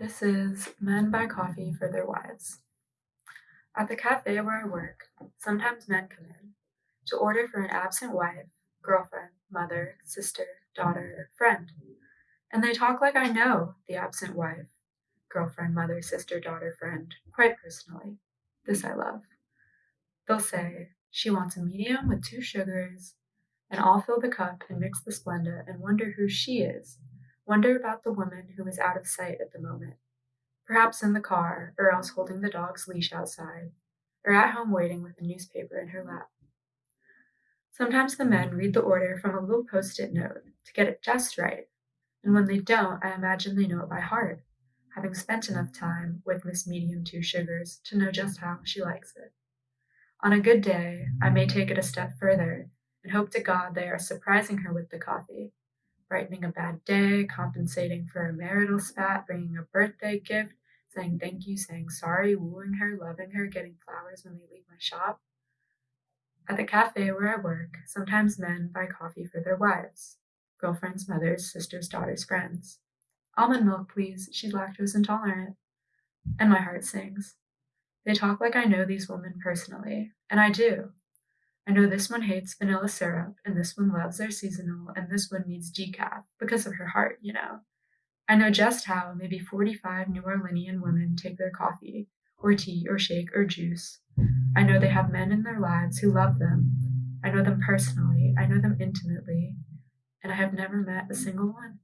This is Men Buy Coffee for Their Wives. At the cafe where I work, sometimes men come in to order for an absent wife, girlfriend, mother, sister, daughter, friend. And they talk like I know the absent wife, girlfriend, mother, sister, daughter, friend, quite personally. This I love. They'll say, she wants a medium with two sugars, and I'll fill the cup and mix the Splenda and wonder who she is Wonder about the woman who is out of sight at the moment, perhaps in the car, or else holding the dog's leash outside, or at home waiting with a newspaper in her lap. Sometimes the men read the order from a little post it note to get it just right, and when they don't, I imagine they know it by heart, having spent enough time with Miss Medium Two Sugars to know just how she likes it. On a good day, I may take it a step further and hope to God they are surprising her with the coffee brightening a bad day, compensating for a marital spat, bringing a birthday gift, saying thank you, saying sorry, wooing her, loving her, getting flowers when they leave my shop. At the cafe where I work, sometimes men buy coffee for their wives, girlfriends, mothers, sisters, daughters, friends. Almond milk, please, she's lactose intolerant. And my heart sings. They talk like I know these women personally, and I do. I know this one hates vanilla syrup, and this one loves their seasonal, and this one needs decaf because of her heart, you know. I know just how maybe 45 New Orleanian women take their coffee, or tea, or shake, or juice. I know they have men in their lives who love them. I know them personally, I know them intimately, and I have never met a single one.